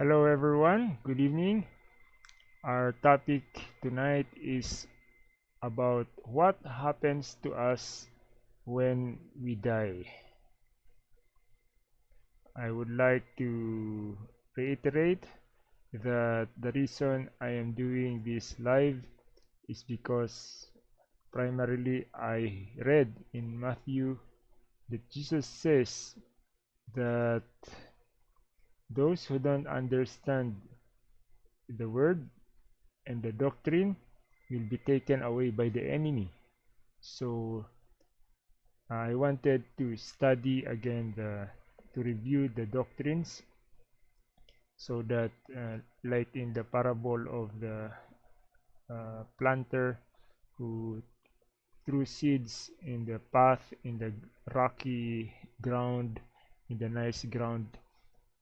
Hello everyone, good evening. Our topic tonight is about what happens to us when we die. I would like to reiterate that the reason I am doing this live is because primarily I read in Matthew that Jesus says that those who don't understand the word and the doctrine will be taken away by the enemy. So I wanted to study again the to review the doctrines so that uh, like in the parable of the uh, planter who threw seeds in the path in the rocky ground in the nice ground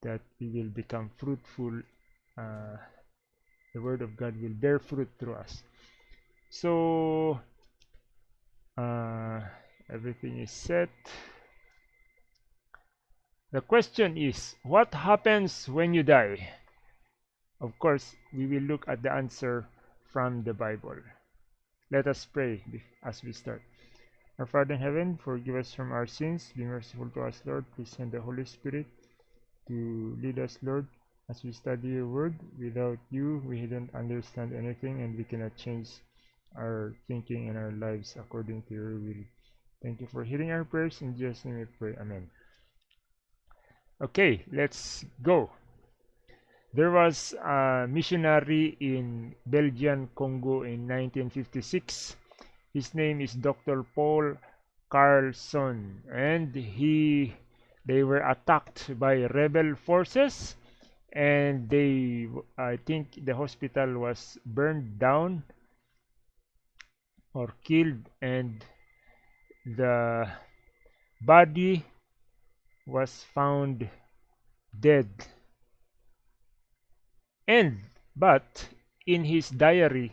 that we will become fruitful uh, the word of God will bear fruit through us. So uh, everything is set. The question is what happens when you die? Of course we will look at the answer from the Bible. Let us pray as we start. Our Father in heaven forgive us from our sins be merciful to us Lord. Please send the Holy Spirit to lead us, Lord, as we study your word. Without you, we don't understand anything and we cannot change our thinking and our lives according to your will. Thank you for hearing our prayers. In Jesus' name we pray. Amen. Okay, let's go. There was a missionary in Belgian Congo in 1956. His name is Dr. Paul Carlson and he they were attacked by rebel forces and they i think the hospital was burned down or killed and the body was found dead. And but in his diary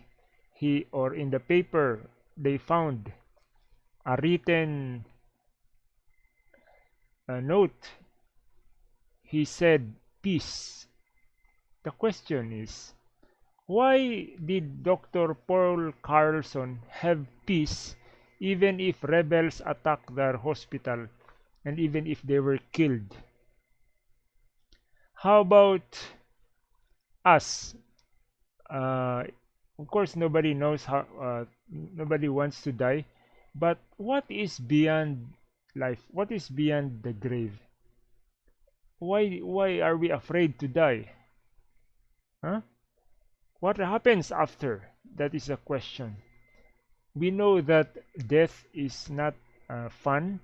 he or in the paper they found a written a note, he said peace. The question is, why did Dr. Paul Carlson have peace even if rebels attacked their hospital and even if they were killed? How about us? Uh, of course, nobody knows how, uh, nobody wants to die, but what is beyond life? What is beyond the grave? Why why are we afraid to die? Huh? What happens after? That is a question. We know that death is not uh, fun.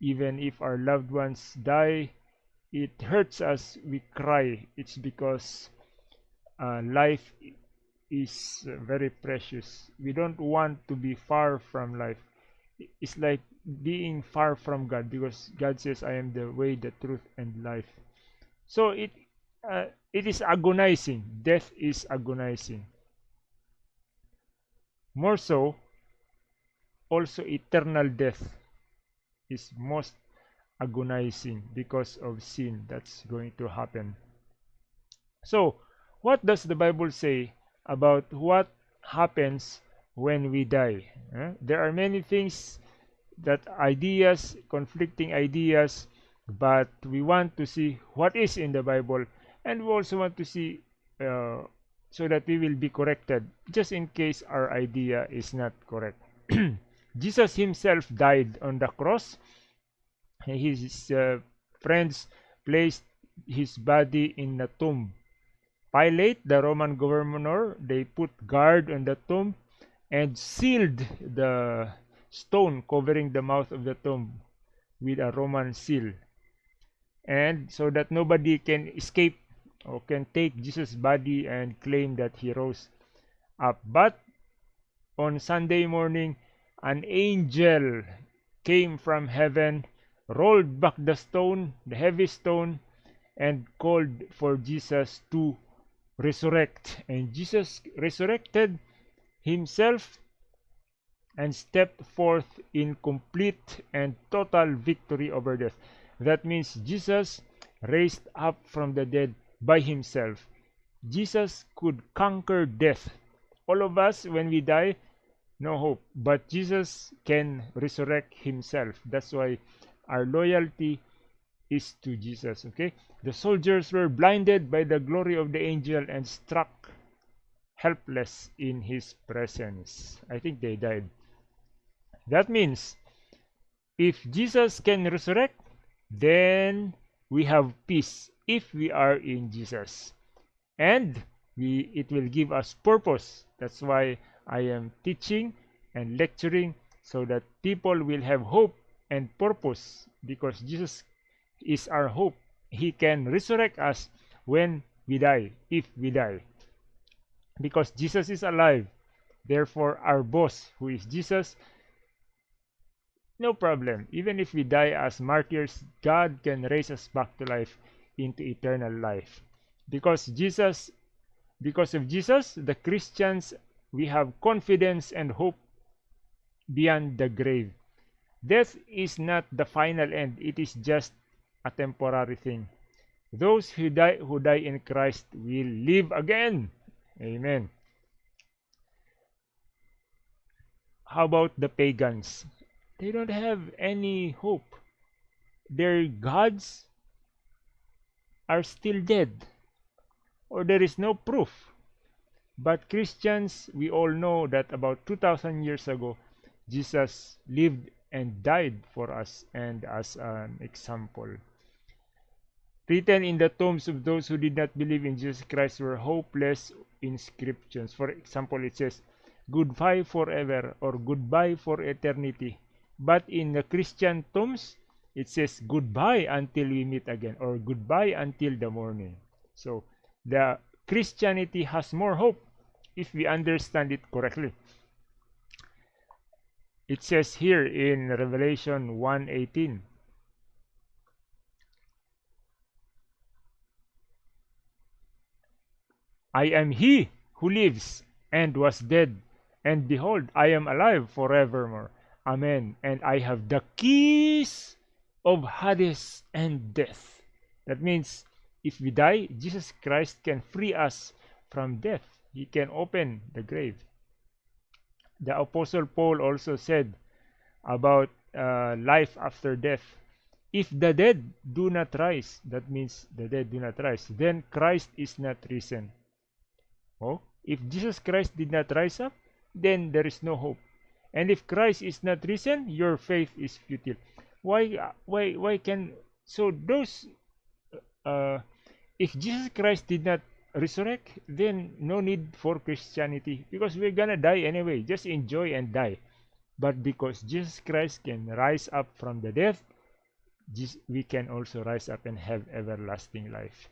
Even if our loved ones die it hurts us. We cry. It's because uh, life is very precious. We don't want to be far from life it's like being far from God because God says I am the way the truth and life. So it uh, it is agonizing. Death is agonizing. More so also eternal death is most agonizing because of sin that's going to happen. So what does the bible say about what happens when we die. Eh? There are many things that ideas, conflicting ideas, but we want to see what is in the Bible and we also want to see uh, so that we will be corrected just in case our idea is not correct. Jesus himself died on the cross. His uh, friends placed his body in a tomb. Pilate, the Roman governor, they put guard on the tomb and sealed the stone covering the mouth of the tomb with a Roman seal. And so that nobody can escape or can take Jesus body and claim that he rose up. But on Sunday morning an angel came from heaven rolled back the stone the heavy stone and called for Jesus to resurrect. And Jesus resurrected himself and stepped forth in complete and total victory over death. That means Jesus raised up from the dead by himself. Jesus could conquer death. All of us, when we die, no hope. But Jesus can resurrect himself. That's why our loyalty is to Jesus. Okay? The soldiers were blinded by the glory of the angel and struck helpless in his presence. I think they died. That means if Jesus can resurrect, then we have peace if we are in Jesus. And we it will give us purpose. That's why I am teaching and lecturing so that people will have hope and purpose because Jesus is our hope. He can resurrect us when we die, if we die. Because Jesus is alive. Therefore, our boss, who is Jesus, no problem. Even if we die as martyrs, God can raise us back to life into eternal life. Because Jesus, because of Jesus, the Christians, we have confidence and hope beyond the grave. Death is not the final end, it is just a temporary thing. Those who die who die in Christ will live again. Amen. How about the pagans? They don't have any hope. Their gods are still dead, or there is no proof. But Christians, we all know that about 2000 years ago, Jesus lived and died for us and as an example. Written in the tombs of those who did not believe in Jesus Christ were hopeless inscriptions. For example, it says, Goodbye forever or goodbye for eternity. But in the Christian tombs, it says goodbye until we meet again or goodbye until the morning. So the Christianity has more hope if we understand it correctly. It says here in Revelation 1:18 I am he who lives and was dead and behold I am alive forevermore. Amen. And I have the keys of Hades and death. That means if we die Jesus Christ can free us from death. He can open the grave. The apostle paul also said about uh, life after death. If the dead do not rise that means the dead do not rise then christ is not risen oh if jesus christ did not rise up then there is no hope and if christ is not risen your faith is futile why why why can so those uh, if jesus christ did not resurrect, then no need for Christianity because we're gonna die anyway. Just enjoy and die. But because Jesus Christ can rise up from the death, we can also rise up and have everlasting life.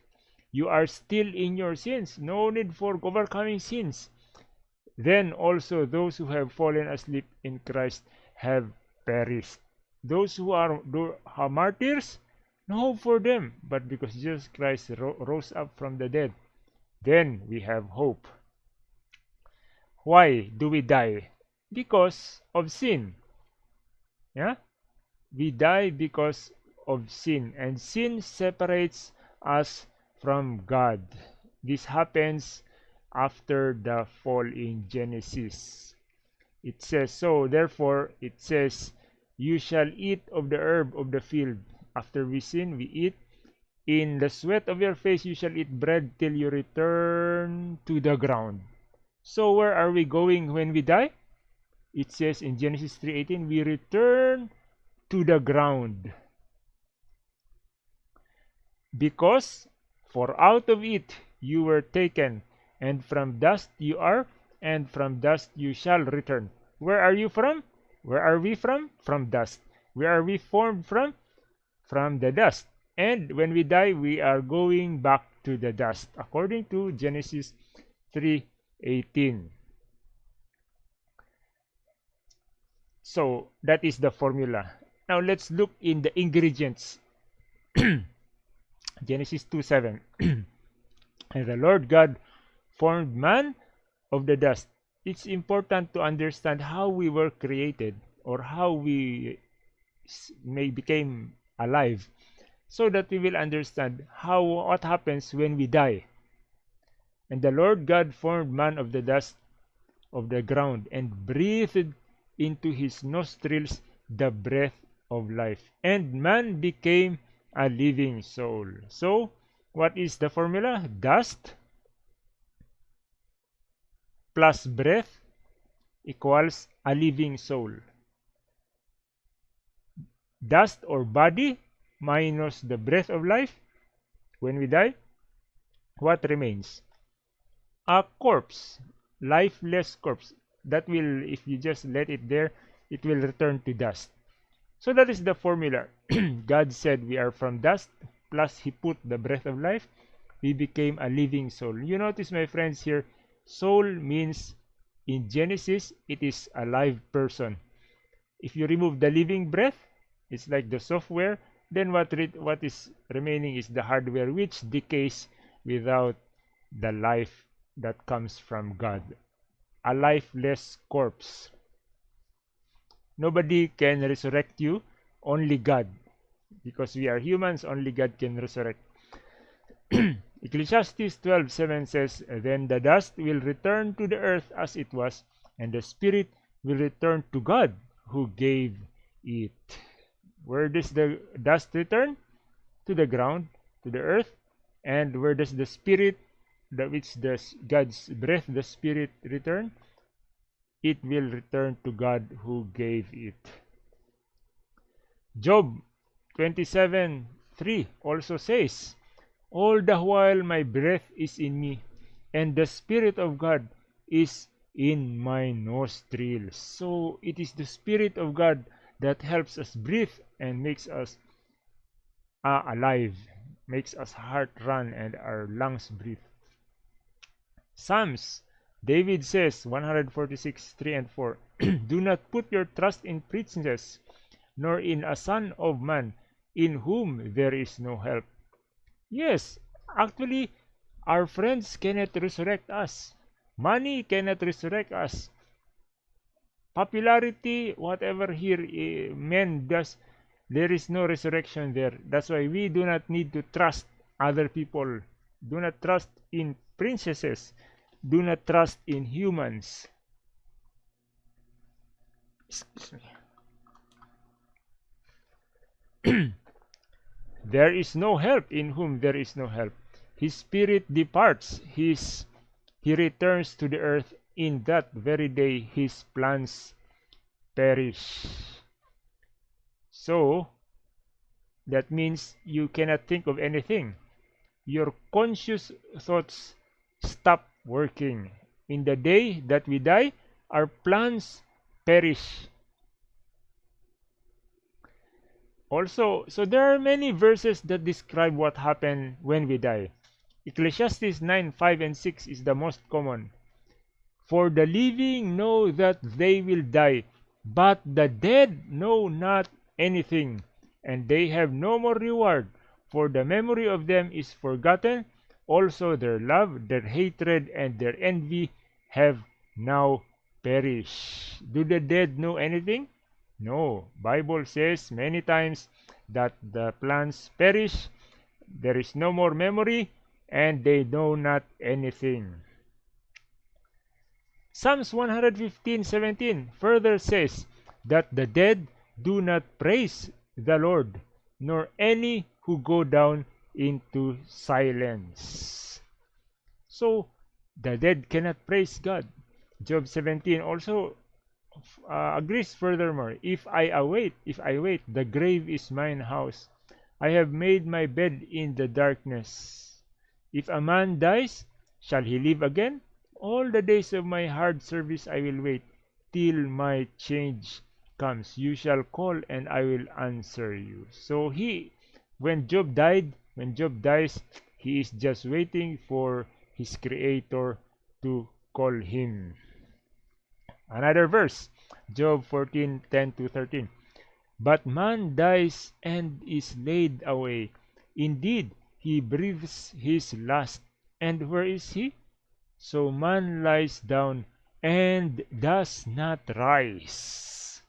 You are still in your sins. No need for overcoming sins. Then also those who have fallen asleep in Christ have perished. Those who are, are martyrs, no hope for them. But because Jesus Christ ro rose up from the dead, then we have hope. Why do we die? Because of sin. Yeah? We die because of sin, and sin separates us from God. This happens after the fall in Genesis. It says so, therefore, it says, You shall eat of the herb of the field. After we sin, we eat in the sweat of your face you shall eat bread till you return to the ground. So where are we going when we die? It says in Genesis 3:18, we return to the ground. Because for out of it you were taken, and from dust you are, and from dust you shall return. Where are you from? Where are we from? From dust. Where are we formed from? From the dust and when we die we are going back to the dust according to Genesis 3:18 so that is the formula now let's look in the ingredients Genesis 2:7 and the Lord God formed man of the dust it's important to understand how we were created or how we may became alive so that we will understand how what happens when we die. And the Lord God formed man of the dust of the ground and breathed into his nostrils the breath of life. And man became a living soul. So, what is the formula? Dust plus breath equals a living soul. Dust or body minus the breath of life when we die, what remains? A corpse, lifeless corpse. That will, if you just let it there, it will return to dust. So that is the formula. God said we are from dust, plus He put the breath of life. We became a living soul. You notice, my friends, here, soul means in Genesis, it is a live person. If you remove the living breath, it's like the software. Then what what is remaining is the hardware, which decays without the life that comes from God. A lifeless corpse. Nobody can resurrect you, only God. Because we are humans, only God can resurrect. Ecclesiastes 12:7 says, Then the dust will return to the earth as it was, and the spirit will return to God who gave it. Where does the dust return? To the ground, to the earth. And where does the spirit, that which the God's breath, the spirit return? It will return to God who gave it. Job 27 3 also says, All the while my breath is in me, and the Spirit of God is in my nostrils. So it is the Spirit of God that helps us breathe and makes us uh, alive, makes us heart run and our lungs breathe. Psalms David says, 146, 3 and 4, Do not put your trust in princes, nor in a son of man, in whom there is no help. Yes, actually, our friends cannot resurrect us. Money cannot resurrect us. Popularity, whatever here uh, men does, there is no resurrection there. That's why we do not need to trust other people. Do not trust in princesses do not trust in humans. Excuse me. there is no help in whom there is no help. His spirit departs, his he returns to the earth in that very day his plans perish. So that means you cannot think of anything. Your conscious thoughts stop working. In the day that we die, our plans perish. Also, so there are many verses that describe what happened when we die. Ecclesiastes 9, 5 and 6 is the most common. For the living know that they will die, but the dead know not anything, and they have no more reward, for the memory of them is forgotten, also their love, their hatred, and their envy have now perished. Do the dead know anything? No. Bible says many times that the plants perish, there is no more memory, and they know not anything. Psalms 115:17 further says that the dead do not praise the Lord, nor any who go down into silence. So the dead cannot praise God. Job 17 also uh, agrees furthermore, if I await, if I wait, the grave is mine house. I have made my bed in the darkness. If a man dies, shall he live again? All the days of my hard service I will wait till my change comes. You shall call and I will answer you. So he, when Job died, when Job dies, he is just waiting for his creator to call him. Another verse, Job 14 10 to 13. But man dies and is laid away. Indeed, he breathes his last. And where is he? So man lies down and does not rise.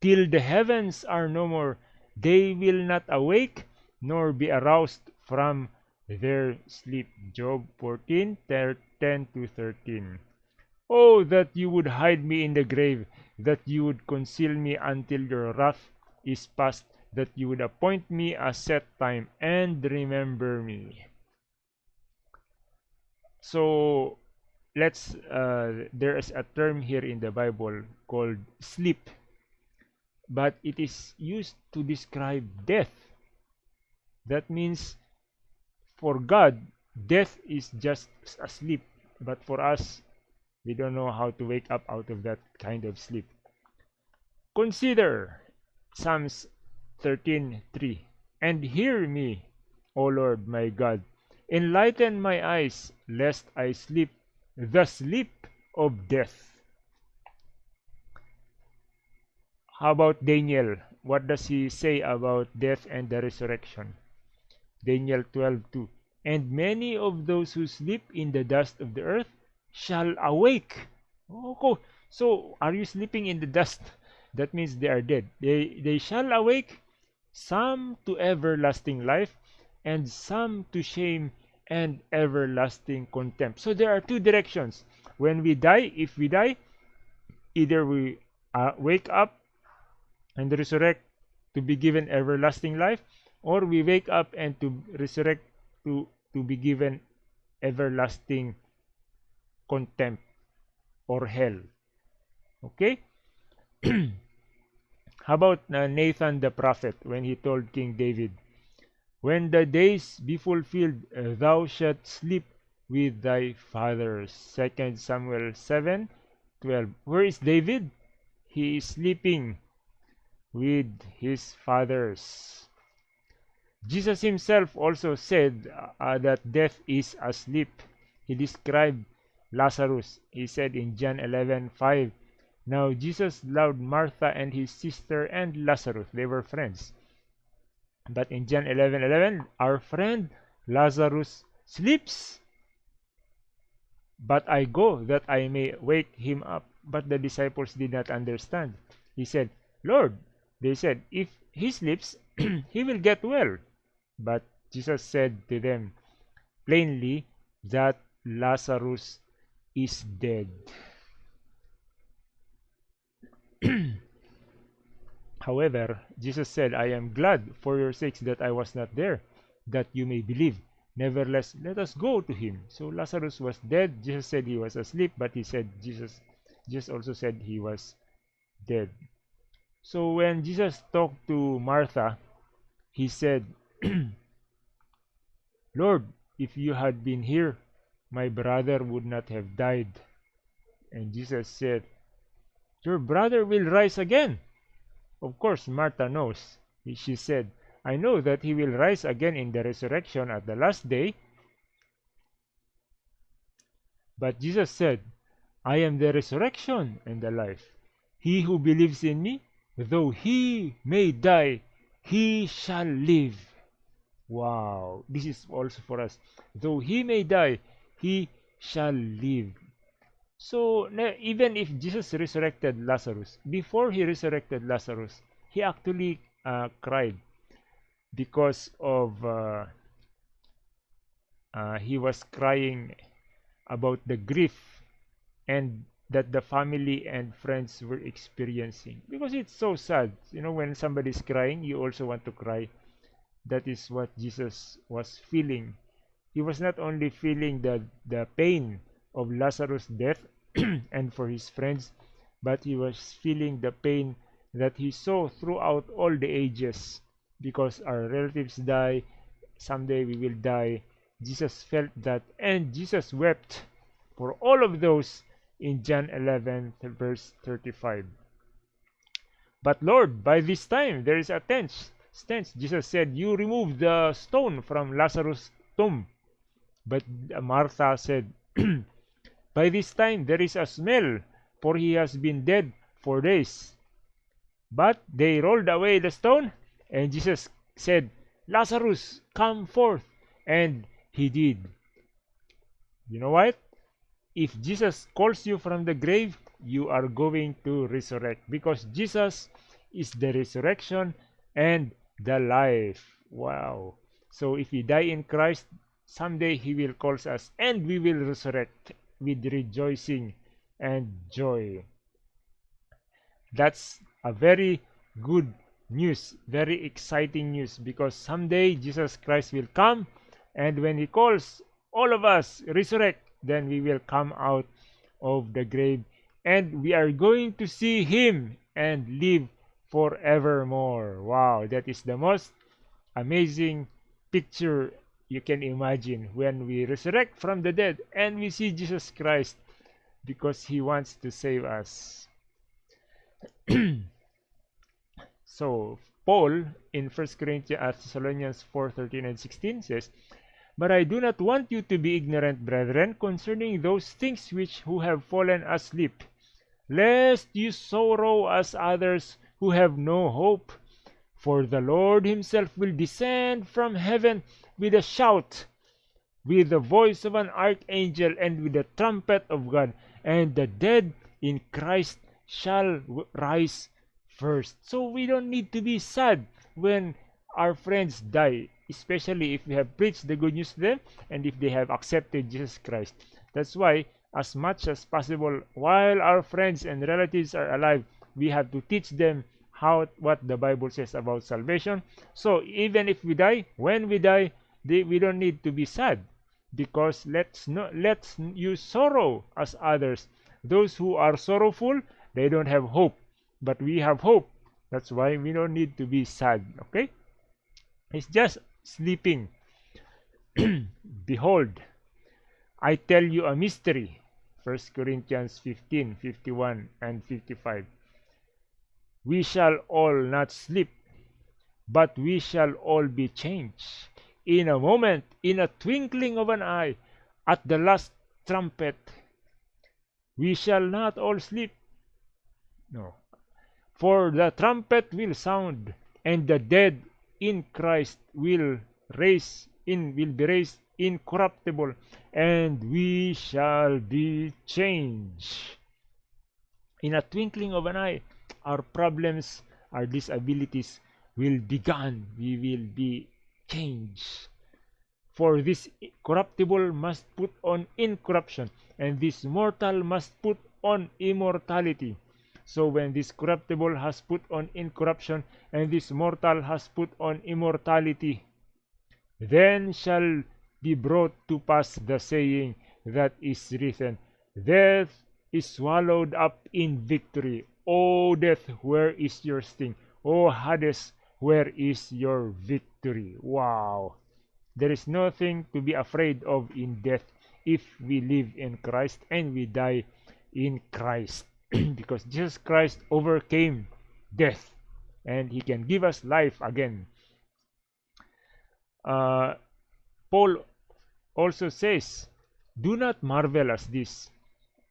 Till the heavens are no more, they will not awake, nor be aroused from their sleep. Job 14 10 to 13. Oh, that you would hide me in the grave, that you would conceal me until your wrath is past, that you would appoint me a set time and remember me. So let's uh, there is a term here in the Bible called sleep, but it is used to describe death. That means for God, death is just a sleep. but for us, we don't know how to wake up out of that kind of sleep. Consider Psalms 13:3 and hear me, O Lord my God. Enlighten my eyes, lest I sleep the sleep of death. How about Daniel? What does he say about death and the resurrection? Daniel 12:2 And many of those who sleep in the dust of the earth shall awake. Oh, so are you sleeping in the dust? That means they are dead. They they shall awake, some to everlasting life, and some to shame and everlasting contempt. So there are two directions. When we die, if we die, either we uh, wake up and resurrect to be given everlasting life, or we wake up and to resurrect to to be given everlasting contempt or hell. Okay? How about uh, Nathan the prophet when he told King David when the days be fulfilled uh, thou shalt sleep with thy fathers second Samuel 7 12 where is David? He is sleeping with his fathers Jesus himself also said uh, that death is asleep. He described Lazarus. He said in John 11:5, Now Jesus loved Martha and his sister and Lazarus. They were friends. But in John 11:11, our friend Lazarus sleeps. But I go that I may wake him up. But the disciples did not understand. He said, Lord, they said, if he sleeps, he will get well. But Jesus said to them plainly that Lazarus is dead. However, Jesus said, I am glad for your sakes that I was not there, that you may believe. Nevertheless, let us go to him. So Lazarus was dead. Jesus said he was asleep, but he said Jesus Jesus also said he was dead. So when Jesus talked to Martha, he said, Lord, if you had been here, my brother would not have died. And Jesus said, Your brother will rise again. Of course, Martha knows. She said, I know that he will rise again in the resurrection at the last day. But Jesus said, I am the resurrection and the life. He who believes in me, though he may die, he shall live. Wow, this is also for us. Though he may die, he shall live. So, even if Jesus resurrected Lazarus, before he resurrected Lazarus, he actually uh, cried because of uh, uh, he was crying about the grief and that the family and friends were experiencing because it's so sad you know when somebody's crying you also want to cry that is what Jesus was feeling. He was not only feeling the, the pain of Lazarus' death and for his friends, but he was feeling the pain that he saw throughout all the ages because our relatives die, someday we will die. Jesus felt that and Jesus wept for all of those in John 11 verse 35. But Lord, by this time there is a tense stance. Jesus said, You remove the stone from Lazarus' tomb. But Martha said, By this time there is a smell, for he has been dead for days. But they rolled away the stone, and Jesus said, Lazarus, come forth. And he did. You know what? If Jesus calls you from the grave, you are going to resurrect because Jesus is the resurrection and the life Wow. So if we die in Christ, someday He will call us and we will resurrect with rejoicing and joy. That's a very good news, very exciting news because someday Jesus Christ will come and when He calls all of us resurrect, then we will come out of the grave and we are going to see Him and live forevermore. Wow, that is the most amazing picture you can imagine when we resurrect from the dead and we see Jesus Christ because he wants to save us. so Paul in 1 Corinthians uh, Thessalonians 4 13 and 16 says, But I do not want you to be ignorant, brethren, concerning those things which who have fallen asleep, lest you sorrow as others who have no hope. For the Lord himself will descend from heaven with a shout, with the voice of an archangel, and with the trumpet of God, and the dead in Christ shall rise first. So we don't need to be sad when our friends die, especially if we have preached the good news to them and if they have accepted Jesus Christ. That's why, as much as possible, while our friends and relatives are alive, we have to teach them how what the Bible says about salvation. So even if we die, when we die, they, we don't need to be sad because let's not let's use sorrow as others. Those who are sorrowful, they don't have hope, but we have hope. That's why we don't need to be sad. Okay, it's just sleeping. Behold, I tell you a mystery. 1 Corinthians 15, 51 and 55 we shall all not sleep, but we shall all be changed. In a moment, in a twinkling of an eye, at the last trumpet, we shall not all sleep. No. For the trumpet will sound, and the dead in Christ will raise in will be raised incorruptible, and we shall be changed. In a twinkling of an eye, our problems, our disabilities will be gone. We will be changed. For this corruptible must put on incorruption, and this mortal must put on immortality. So when this corruptible has put on incorruption, and this mortal has put on immortality, then shall be brought to pass the saying that is written, Death is swallowed up in victory. O death, where is your sting? O Hades, where is your victory? Wow! There is nothing to be afraid of in death if we live in Christ and we die in Christ. because Jesus Christ overcame death and he can give us life again. Uh, Paul also says, Do not marvel at this.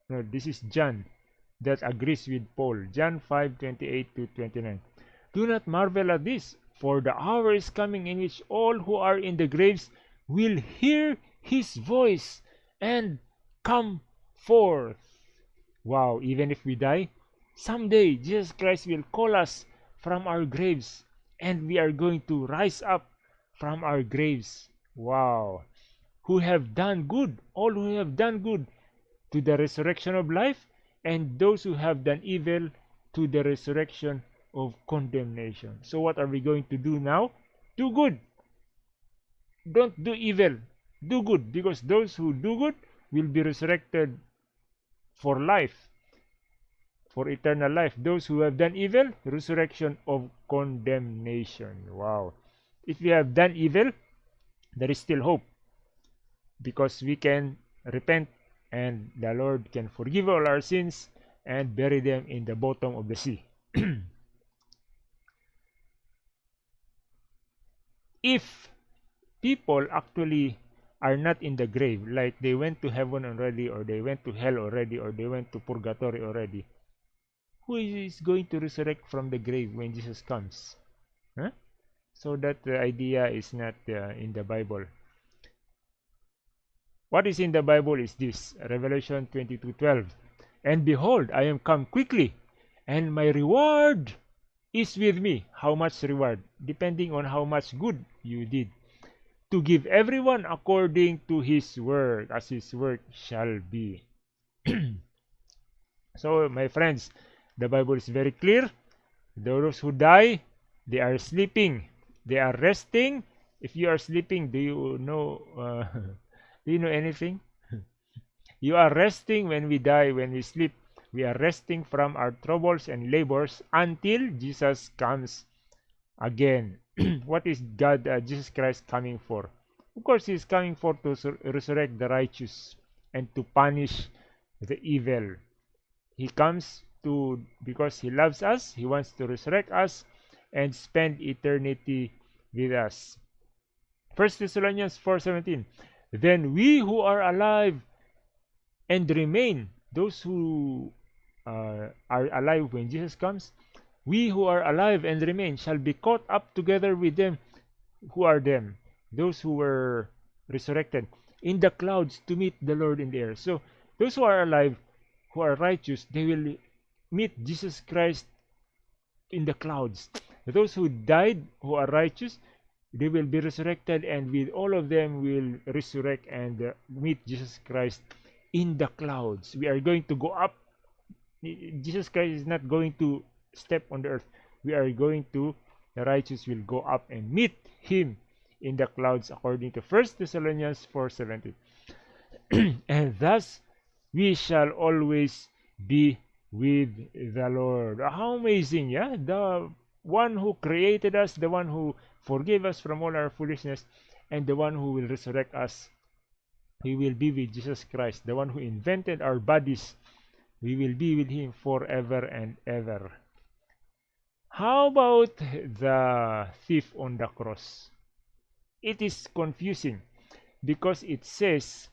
No, this is John that agrees with Paul. John 5 28 to 29. Do not marvel at this, for the hour is coming in which all who are in the graves will hear his voice and come forth. Wow, even if we die, someday Jesus Christ will call us from our graves and we are going to rise up from our graves. Wow. Who have done good, all who have done good to the resurrection of life and those who have done evil to the resurrection of condemnation. So what are we going to do now? Do good. Don't do evil. Do good because those who do good will be resurrected for life, for eternal life. Those who have done evil, resurrection of condemnation. Wow. If we have done evil, there is still hope because we can repent and the Lord can forgive all our sins and bury them in the bottom of the sea. if people actually are not in the grave, like they went to heaven already, or they went to hell already, or they went to purgatory already, who is going to resurrect from the grave when Jesus comes? Huh? So that the idea is not uh, in the Bible. What is in the Bible is this Revelation 22 12. And behold, I am come quickly, and my reward is with me. How much reward? Depending on how much good you did. To give everyone according to his work, as his work shall be. so, my friends, the Bible is very clear. Those who die, they are sleeping. They are resting. If you are sleeping, do you know? Uh, do you know anything? you are resting when we die, when we sleep. We are resting from our troubles and labors until Jesus comes again. what is God, uh, Jesus Christ, coming for? Of course, He is coming for to resurrect the righteous and to punish the evil. He comes to because He loves us. He wants to resurrect us and spend eternity with us. First Thessalonians 4:17. Then we who are alive and remain, those who uh, are alive when Jesus comes, we who are alive and remain shall be caught up together with them. Who are them? Those who were resurrected in the clouds to meet the Lord in the air. So those who are alive, who are righteous, they will meet Jesus Christ in the clouds. Those who died, who are righteous, they will be resurrected, and with all of them will resurrect and uh, meet Jesus Christ in the clouds. We are going to go up Jesus Christ is not going to step on the earth. We are going to, the righteous will go up and meet him in the clouds according to 1 Thessalonians 4.17. and thus we shall always be with the Lord. How amazing, yeah? The one who created us, the one who forgave us from all our foolishness, and the one who will resurrect us. We will be with Jesus Christ, the one who invented our bodies we will be with him forever and ever. How about the thief on the cross? It is confusing because it says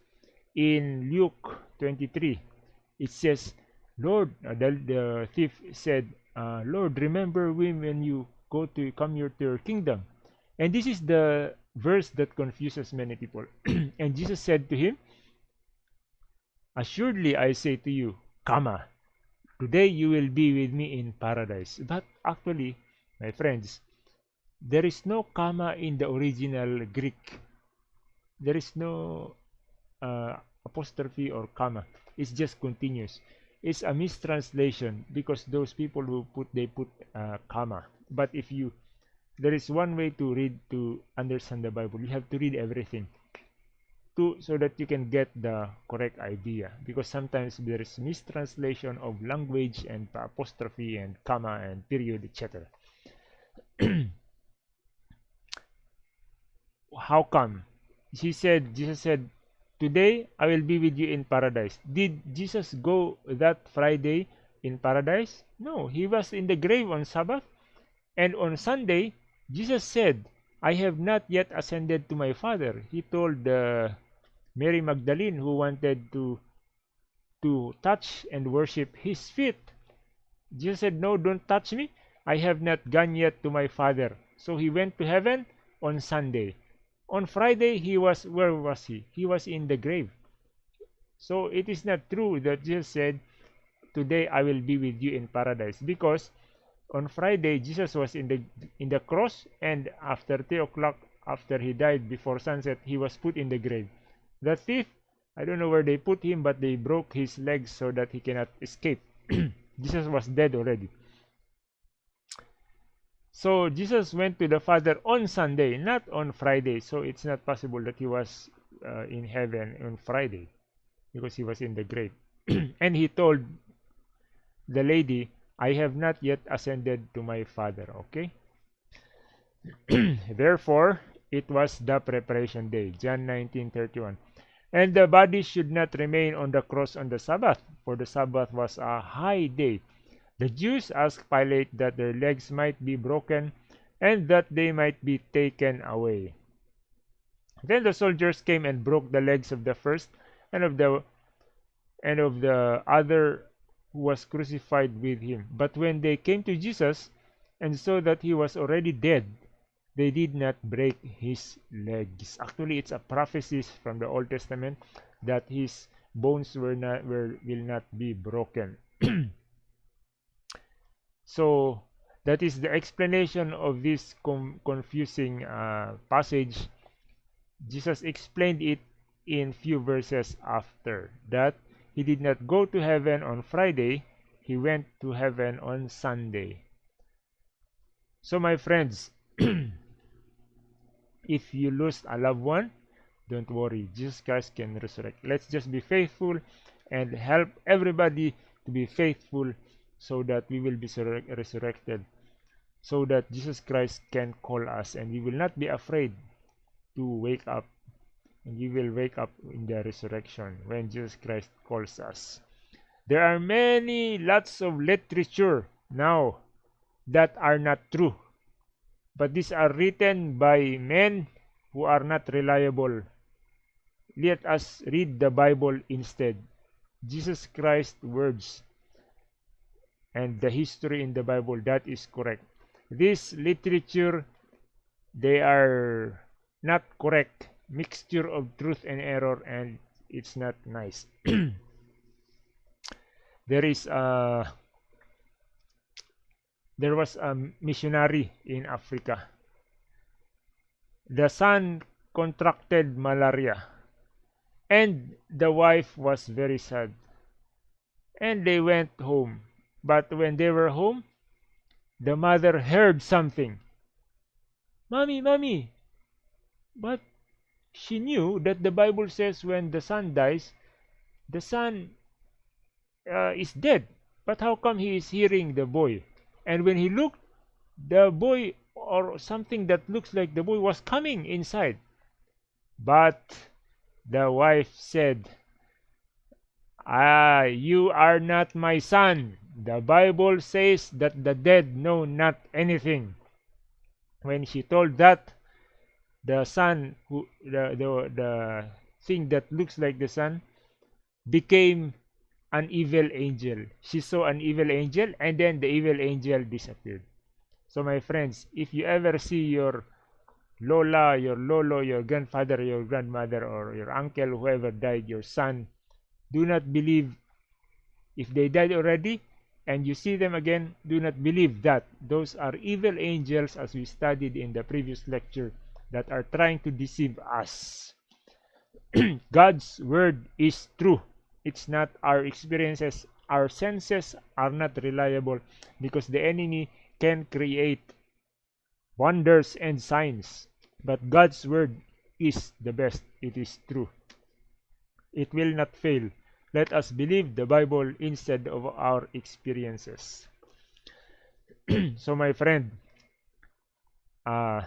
in Luke 23, it says, Lord, uh, the, the, thief said, uh, Lord, remember me when you go to come here to your kingdom. And this is the verse that confuses many people. and Jesus said to him, Assuredly I say to you, comma. Today you will be with me in paradise. But actually, my friends, there is no comma in the original Greek. There is no uh, apostrophe or comma. It's just continuous. It's a mistranslation because those people who put they put uh, comma. But if you there is one way to read to understand the Bible. You have to read everything to so that you can get the correct idea. Because sometimes there is mistranslation of language and apostrophe and comma and period etc how come? He said jesus said today i will be with you in paradise. Did jesus go that friday in paradise? No he was in the grave on sabbath and on sunday jesus said I have not yet ascended to my Father. He told uh, Mary Magdalene who wanted to to touch and worship his feet. Jesus said, No, don't touch me. I have not gone yet to my Father. So he went to heaven on Sunday. On Friday, he was, where was he? He was in the grave. So it is not true that Jesus said, Today I will be with you in paradise. Because on Friday Jesus was in the in the cross and after three o'clock after he died before sunset he was put in the grave. The thief I don't know where they put him but they broke his legs so that he cannot escape. Jesus was dead already. So Jesus went to the Father on Sunday, not on Friday. So it's not possible that he was uh, in heaven on Friday because he was in the grave. and he told the lady, I have not yet ascended to my Father. Okay? Therefore, it was the preparation day. John 19:31. And the body should not remain on the cross on the Sabbath, for the Sabbath was a high day. The Jews asked Pilate that their legs might be broken and that they might be taken away. Then the soldiers came and broke the legs of the first and of the and of the other who was crucified with him. But when they came to Jesus and saw that he was already dead, they did not break his legs. Actually, it's a prophecy from the Old Testament that his bones were not were, will not be broken. so That is the explanation of this confusing uh, passage. Jesus explained it in few verses after that he did not go to heaven on Friday, he went to heaven on Sunday. So my friends, if you lose a loved one, don't worry, Jesus Christ can resurrect. Let's just be faithful and help everybody to be faithful so that we will be resurrected so that Jesus Christ can call us and we will not be afraid to wake up and we will wake up in the resurrection when Jesus Christ calls us. There are many lots of literature now that are not true but these are written by men who are not reliable. Let us read the Bible instead. Jesus Christ's words and the history in the Bible that is correct. This literature they are not correct mixture of truth and error and it's not nice there is a there was a missionary in Africa the son contracted malaria and the wife was very sad and they went home but when they were home, the mother heard something. Mommy, mommy. But she knew that the Bible says when the son dies, the son uh, is dead. But how come he is hearing the boy? And when he looked, the boy or something that looks like the boy was coming inside. But the wife said, Ah, you are not my son. The Bible says that the dead know not anything. When she told that, the son, who the, the, the thing that looks like the son, became an evil angel. She saw an evil angel and then the evil angel disappeared. So my friends, if you ever see your Lola, your Lolo, your grandfather, your grandmother, or your uncle, whoever died, your son, do not believe if they died already, and you see them again, do not believe that. Those are evil angels as we studied in the previous lecture that are trying to deceive us. God's word is true. It's not our experiences. Our senses are not reliable because the enemy can create wonders and signs. But God's word is the best. It is true. It will not fail. Let us believe the Bible instead of our experiences. so, my friend, uh,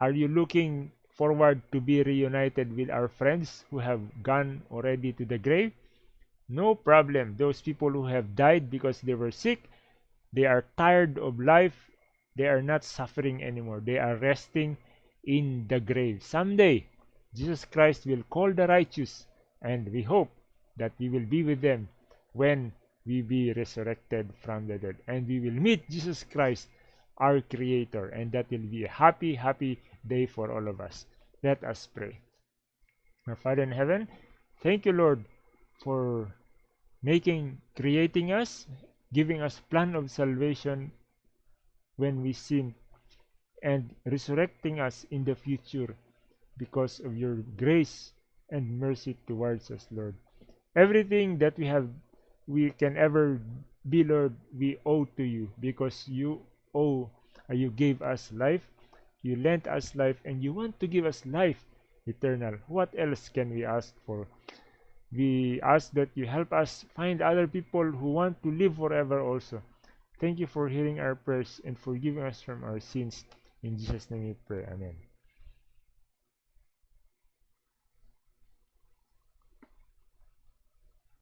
are you looking forward to be reunited with our friends who have gone already to the grave? No problem. Those people who have died because they were sick, they are tired of life, they are not suffering anymore. They are resting in the grave. Someday, Jesus Christ will call the righteous, and we hope that we will be with them when we be resurrected from the dead and we will meet Jesus Christ our creator and that will be a happy happy day for all of us. Let us pray. My father in heaven thank you lord for making creating us giving us plan of salvation when we sin and resurrecting us in the future because of your grace and mercy towards us lord. Everything that we have we can ever be lord we owe to you because you uh, you gave us life you lent us life and you want to give us life eternal. What else can we ask for? We ask that you help us find other people who want to live forever also. Thank you for hearing our prayers and forgiving us from our sins. In jesus name we pray. Amen